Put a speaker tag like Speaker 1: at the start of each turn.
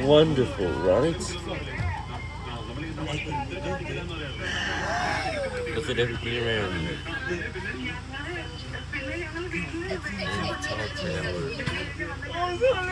Speaker 1: Wonderful, right? Look at everything around you. Oh tall.